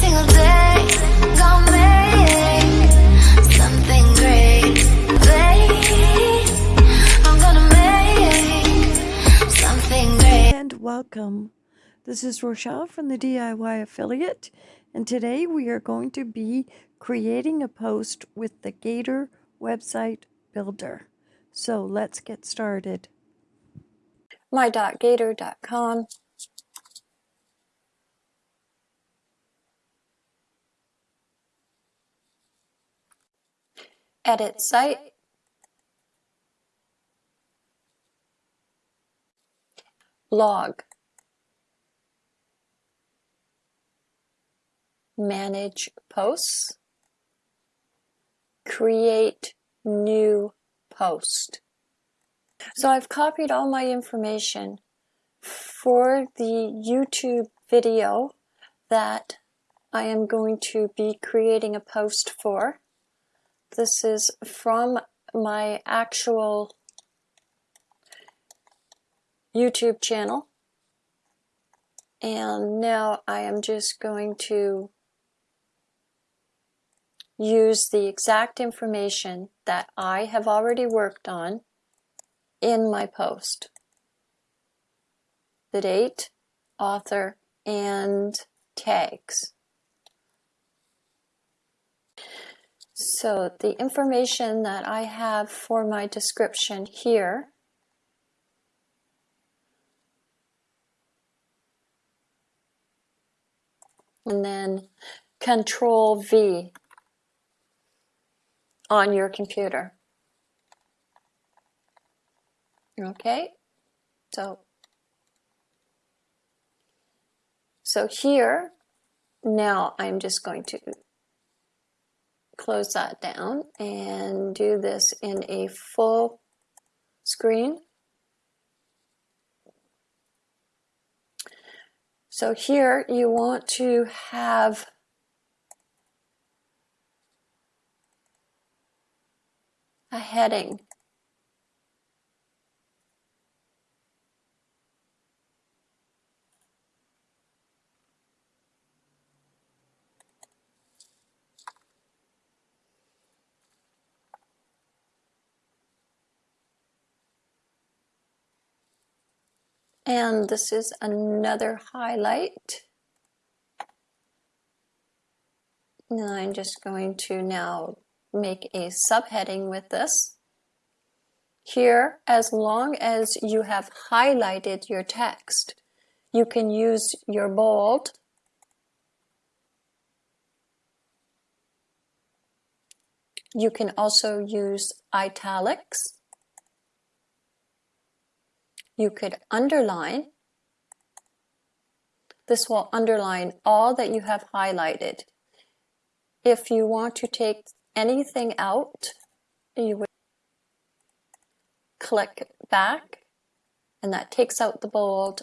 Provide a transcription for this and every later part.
single day, gonna make something great. Babe, I'm gonna make something great. and welcome. This is Rochelle from the DIY Affiliate, and today we are going to be creating a post with the Gator website builder. So let's get started. My.gator.com. Edit site. Log. manage posts, create new post. So I've copied all my information for the YouTube video that I am going to be creating a post for. This is from my actual YouTube channel. And now I am just going to use the exact information that I have already worked on in my post. The date, author, and tags. So the information that I have for my description here and then control V on your computer. Okay, so so here now I'm just going to close that down and do this in a full screen. So here you want to have a heading. And this is another highlight. And I'm just going to now make a subheading with this. Here, as long as you have highlighted your text, you can use your bold You can also use italics. You could underline. This will underline all that you have highlighted. If you want to take anything out, you would click back and that takes out the bold,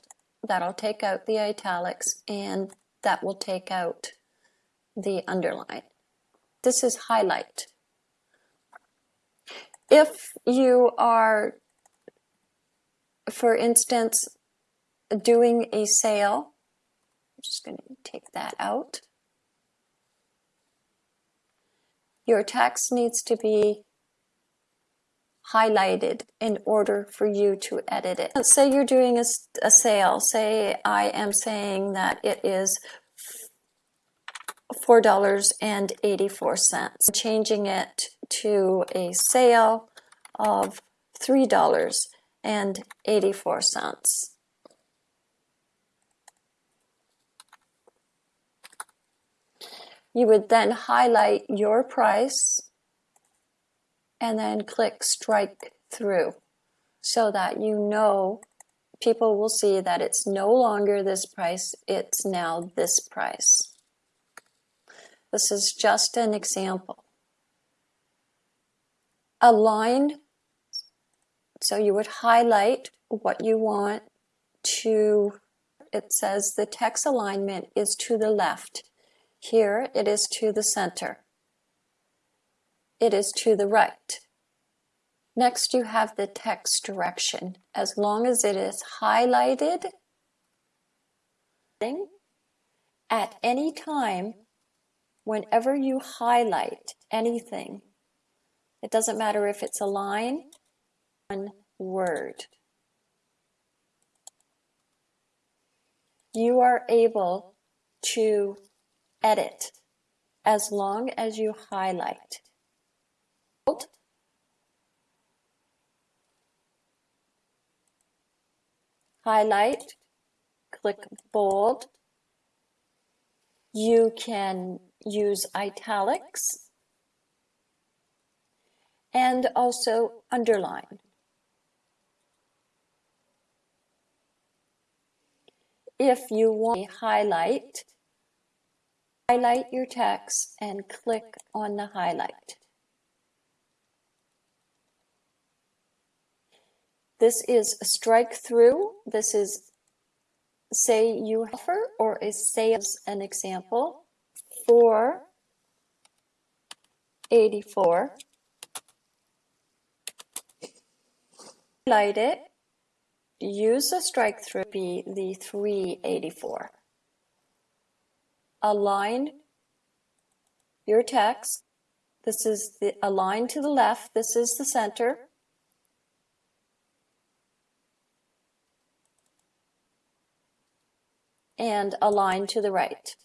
that'll take out the italics, and that will take out the underline. This is highlight. If you are, for instance, doing a sale, I'm just going to take that out. your text needs to be highlighted in order for you to edit it. Let's say you're doing a, a sale. Say I am saying that it is $4.84. Changing it to a sale of $3.84. You would then highlight your price and then click strike through so that you know people will see that it's no longer this price, it's now this price. This is just an example. Align, so you would highlight what you want to, it says the text alignment is to the left. Here it is to the center. It is to the right. Next you have the text direction. As long as it is highlighted At any time, whenever you highlight anything, it doesn't matter if it's a line, one word. You are able to edit as long as you highlight. Highlight, click bold. You can use italics and also underline. If you want to highlight, highlight your text and click on the highlight. This is a strike through. This is say you offer or is say as an example for 84 highlight it use the strike through be the 384 align your text. This is the align to the left. This is the center. And align to the right.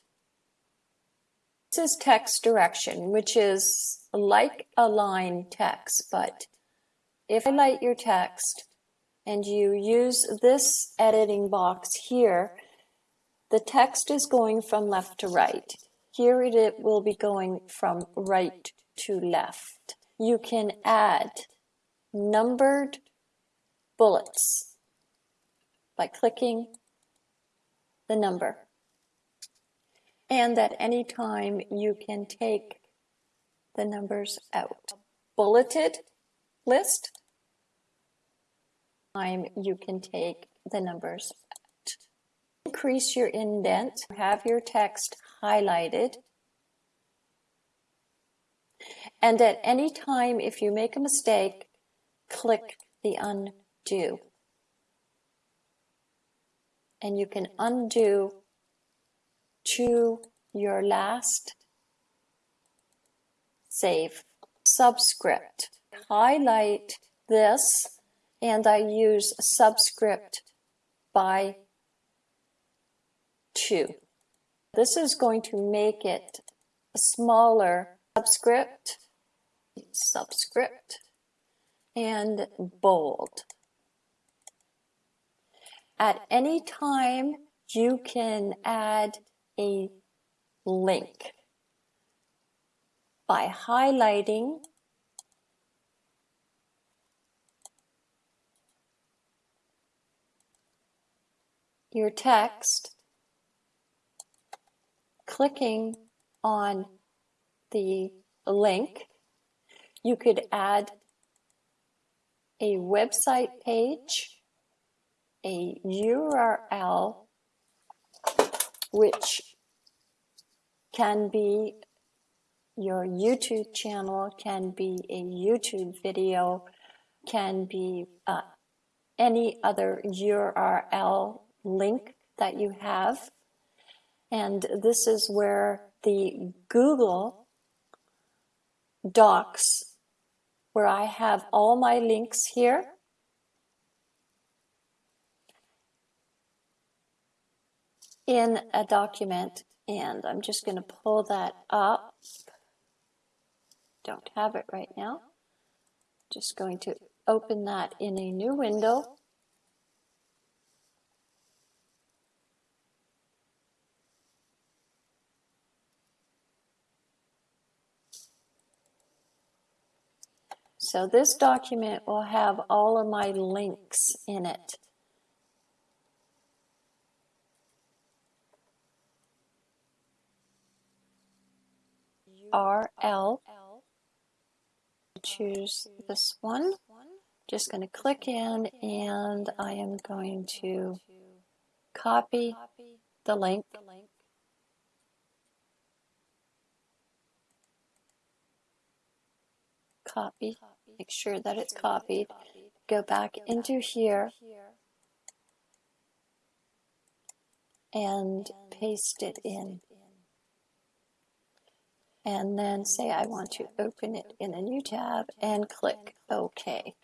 This is text direction which is like align text but if I highlight your text and you use this editing box here, the text is going from left to right. Here it will be going from right to left. You can add numbered bullets by clicking the number. And at any time you can take the numbers out. Bulleted list time you can take the numbers out. Increase your indent, have your text highlighted, and at any time if you make a mistake, click the undo. And you can undo to your last save. Subscript. Highlight this and I use subscript by 2. This is going to make it a smaller subscript, subscript, and bold. At any time, you can add a link by highlighting your text, clicking on the link, you could add a website page, a URL, which can be your YouTube channel, can be a YouTube video, can be uh, any other URL link that you have. And this is where the Google Docs, where I have all my links here. in a document and I'm just going to pull that up. Don't have it right now. Just going to open that in a new window. So this document will have all of my links in it. RL. Choose this one. Just going to click in and I am going to copy the link. Copy make sure that it's copied. Go back into here and paste it in. And then say I want to open it in a new tab and click OK.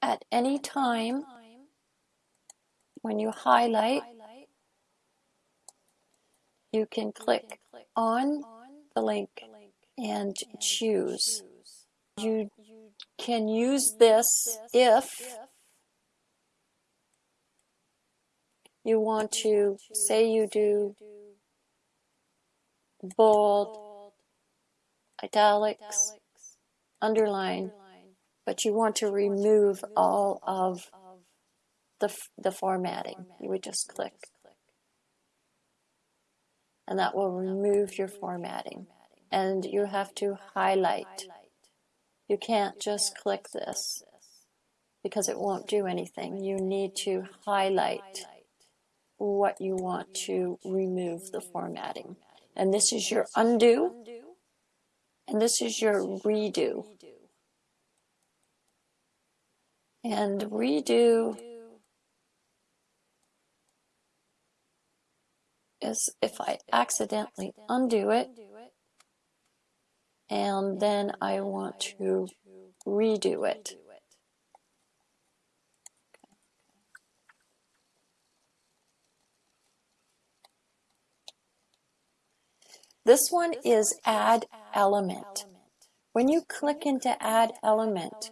At any time when you highlight, you can click on the link and choose. You can use this if you want to say you do bold, italics, underline, but you want to remove all of the, the formatting. You would just click. And that will remove your formatting. And you have to highlight. You can't just click this because it won't do anything. You need to highlight what you want to remove the formatting. And this is your undo, and this is your redo. And redo is if I accidentally undo it, and then I want to redo it. This one is add element. When you click into add element,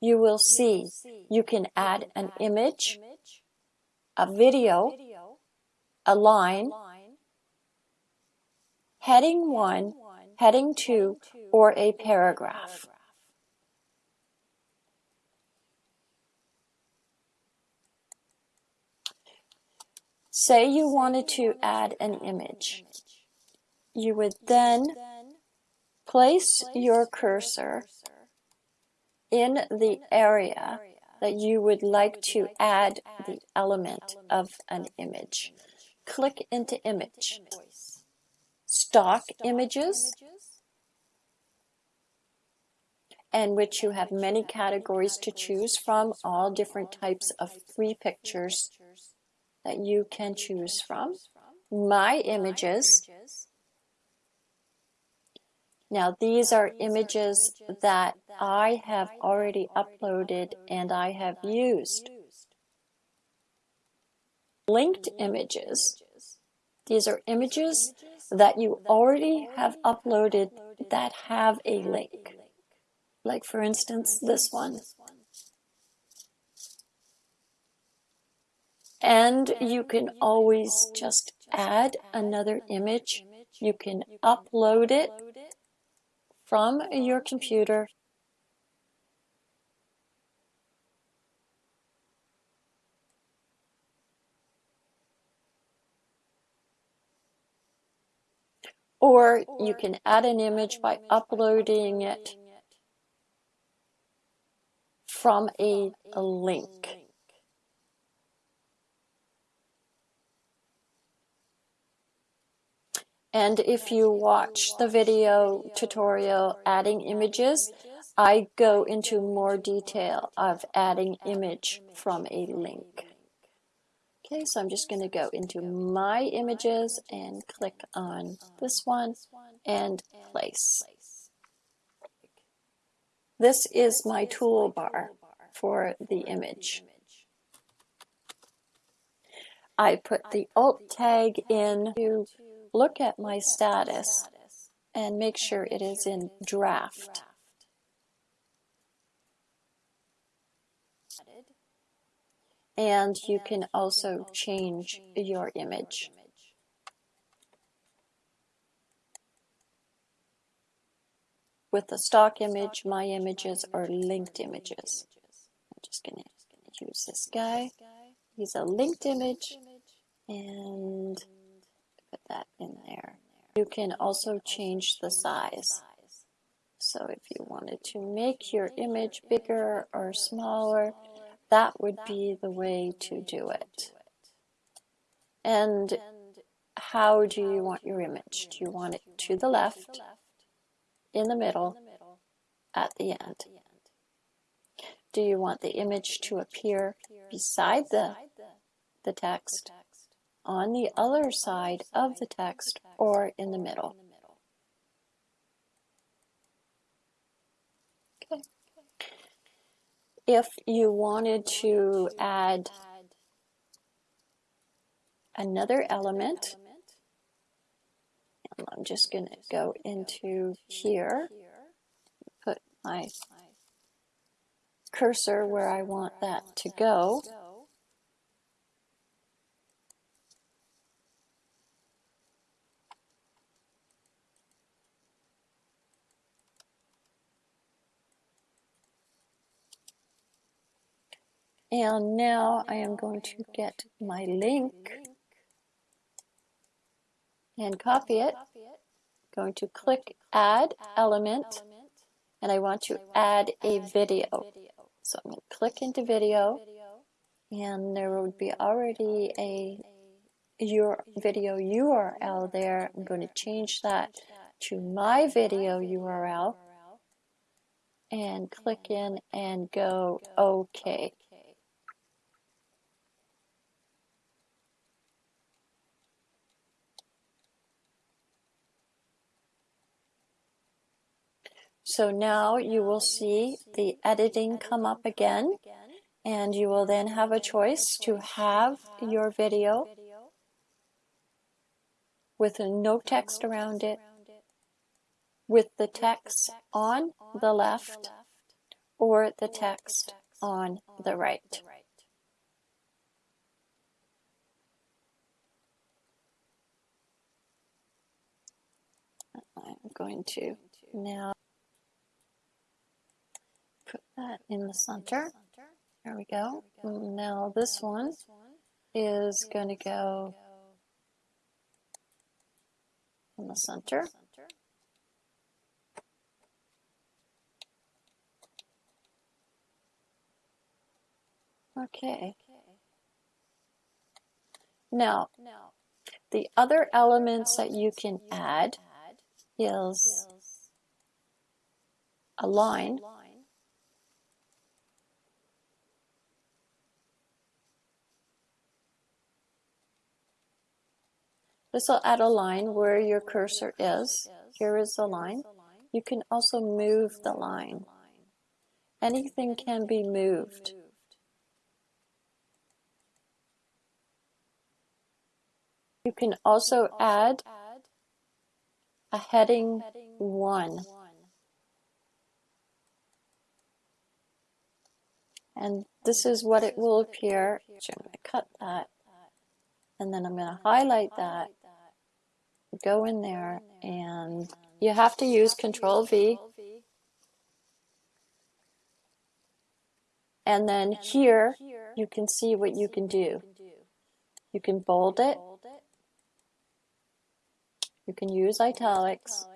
you will see you can add an image, a video, a line, heading 1, heading 2, or a paragraph. Say you wanted to add an image. You would then place your cursor in the area that you would like to add the element of an image. Click into image. Stock images, and which you have many categories to choose from, all different types of free pictures that you can choose from. My images, now these are images that I have already uploaded and I have used. Linked images. These are images that you already have uploaded that have a link. Like for instance, this one. And you can always just add another image. You can upload it from your computer or you can add an image by uploading it from a, a link. And if you watch the video tutorial adding images, I go into more detail of adding image from a link. Okay, so I'm just going to go into my images and click on this one and place. This is my toolbar for the image. I put the alt tag in to look at my status and make sure it is in draft. And you can also change your image. With the stock image, my images are linked images. I'm just going to use this guy. He's a linked image and put that in there. You can also change the size. So if you wanted to make your image bigger or smaller, that would be the way to do it. And how do you want your image? Do you want it to the left, in the middle, at the end? do you want the image to appear beside the, the text, on the other side of the text, or in the middle? Okay. If you wanted to add another element, I'm just going to go into here, put my cursor where I want that to go. And now I am going to get my link and copy it. Going to click add element and I want to add a video. So I'm going to click into video and there would be already a your video URL there. I'm going to change that to my video URL and click in and go OK. So now you will see the editing come up again and you will then have a choice to have your video with no text around it, with the text on the left or the text on the right. I'm going to now put that in the center. There we go. Now this one is going to go in the center. Okay. Now, the other elements that you can add is a line This will add a line where your cursor is. Here is the line. You can also move the line. Anything can be moved. You can also add a heading 1. And this is what it will appear. I'm going to cut that. And then I'm going to highlight that go in there and you have to use Control V. And then here you can see what you can do. You can bold it. You can use italics.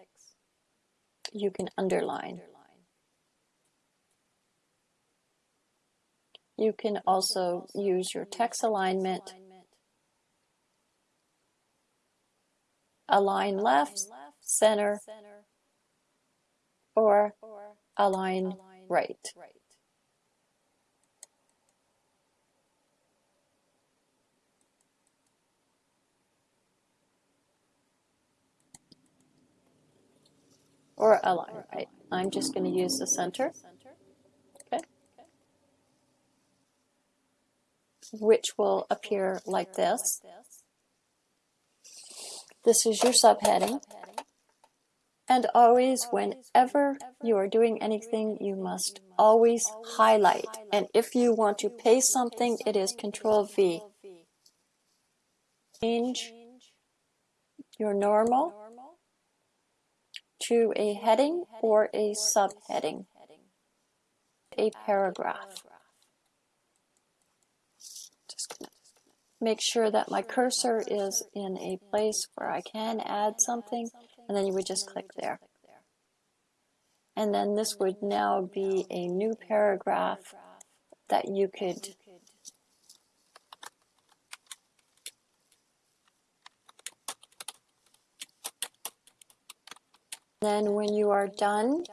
You can underline. You can also use your text alignment align left, center, or align right. Or align right. I'm just going to use the center. Okay. Which will appear like this. This is your subheading. And always, whenever you are doing anything, you must always highlight. And if you want to paste something, it is Control V. Change your normal to a heading or a subheading, a paragraph. Make sure that my cursor is in a place where I can add something, and then you would just click there. And then this would now be a new paragraph that you could Then when you are done,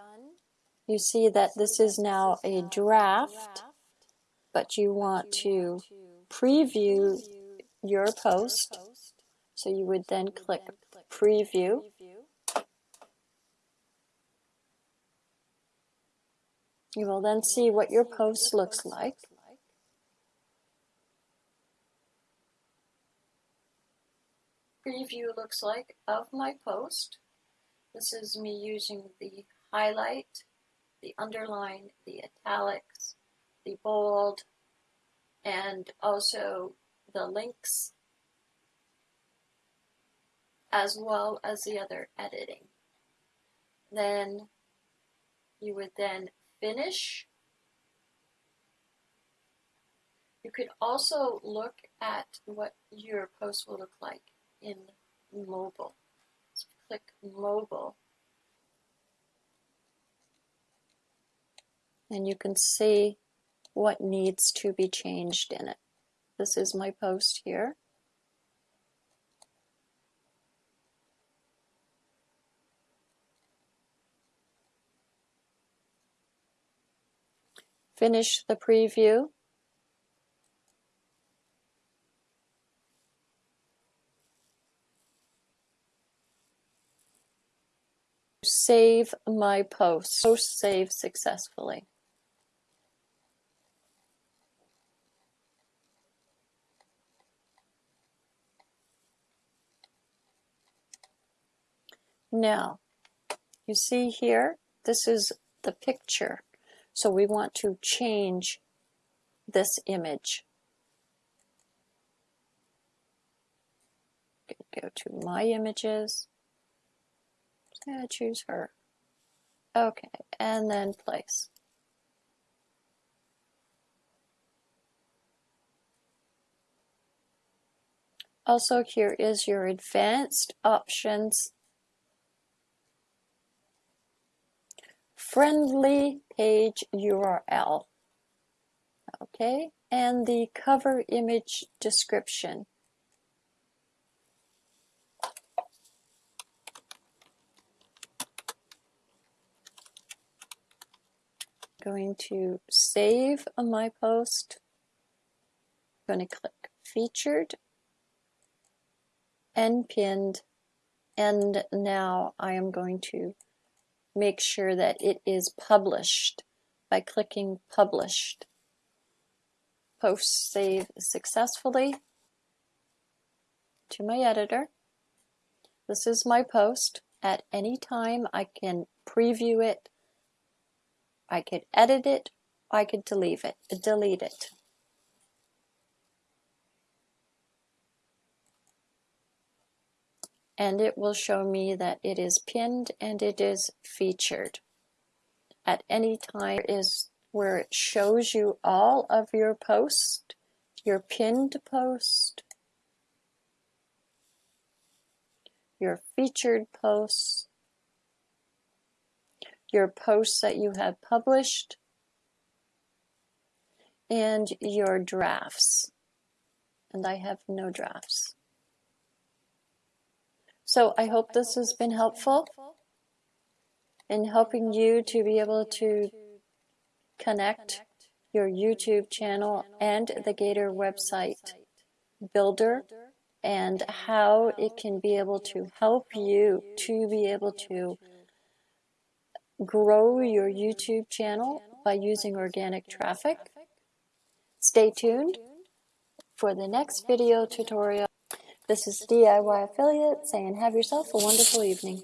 you see that this is now a draft, but you want to preview your post. So you would then click preview. You will then see what your post looks like. Preview looks like of my post. This is me using the highlight, the underline, the italics, the bold, and also the links, as well as the other editing. Then you would then finish. You could also look at what your post will look like in mobile. So click mobile. And you can see what needs to be changed in it. This is my post here. Finish the preview. Save my post. Post save successfully. Now, you see here, this is the picture. So we want to change this image. Go to My Images. Yeah, choose her. Okay, and then place. Also, here is your advanced options friendly page URL. Okay, and the cover image description. Going to save my post. Going to click featured and pinned. And now I am going to make sure that it is published by clicking published. Post save successfully to my editor. This is my post. At any time I can preview it, I could edit it, I could delete it, delete it. And it will show me that it is pinned and it is featured. At any time is where it shows you all of your post, your pinned post, your featured posts, your posts that you have published, and your drafts. And I have no drafts. So I hope this has been helpful in helping you to be able to connect your YouTube channel and the Gator website builder and how it can be able to help you to be able to grow your YouTube channel by using organic traffic. Stay tuned for the next video tutorial. This is DIY Affiliate saying have yourself a wonderful evening.